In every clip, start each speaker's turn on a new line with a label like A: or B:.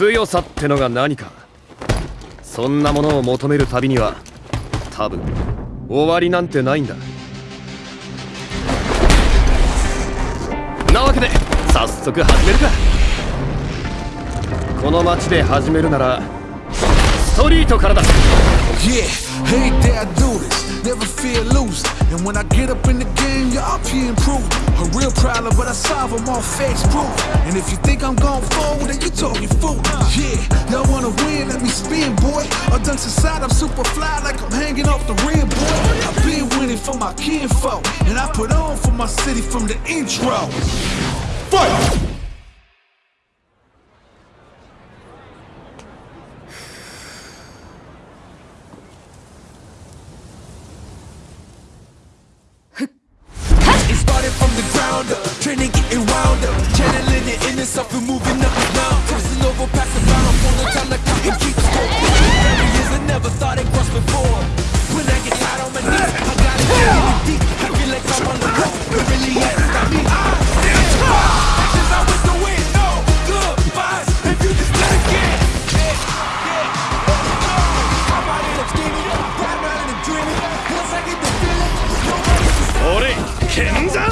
A: 強さってのが何か。そんなものを求める旅には多分終わりなんてないんだ。なわけで早速始めるか。この街で始めるならストリートからだ。
B: Yeah, hey there I do this, never fear losing. And when I get up in the game, y'all be improving. A real problem, but I solve them all fakes proof. And if you think I'm going forward, then you talking fool. Yeah, y'all wanna win, let me spin, boy. Or dunks aside, I'm super fly like I'm hanging off the rim, boy. I've been winning for my kinfolk, and I put on for my city from the intro. Fight! Ground up, training getting up, channeling your inner self and moving up and down,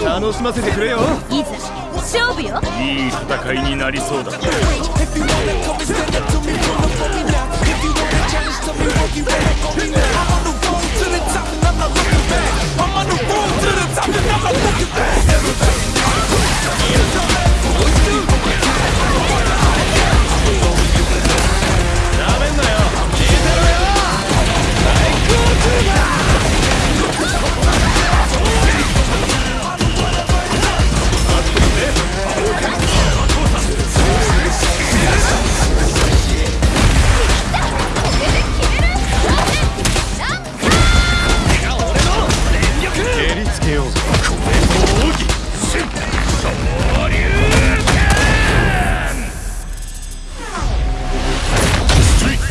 A: 楽しませてくれよ。
C: いざ勝負よ
A: いい戦いになりそうだ。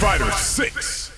B: Fighter 6.